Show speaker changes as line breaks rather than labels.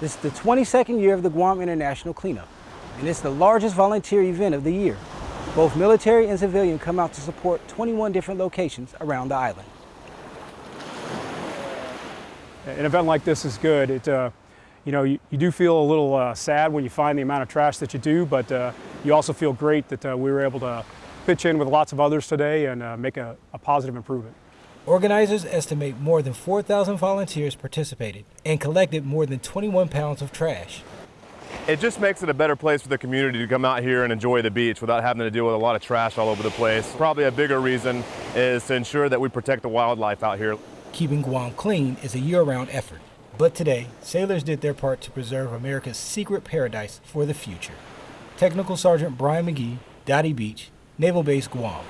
This is the 22nd year of the Guam International Cleanup, and it's the largest volunteer event of the year. Both military and civilian come out to support 21 different locations around the island.
An event like this is good. It, uh, you know, you, you, do feel a little uh, sad when you find the amount of trash that you do, but uh, you also feel great that uh, we were able to pitch in with lots of others today and uh, make a, a positive improvement.
Organizers estimate more than 4,000 volunteers participated and collected more than 21 pounds of trash.
It just makes it a better place for the community to come out here and enjoy the beach without having to deal with a lot of trash all over the place. Probably a bigger reason is to ensure that we protect the wildlife out here.
Keeping Guam clean is a year-round effort. But today, sailors did their part to preserve America's secret paradise for the future. Technical Sergeant Brian McGee, Dadi Beach, Naval Base Guam.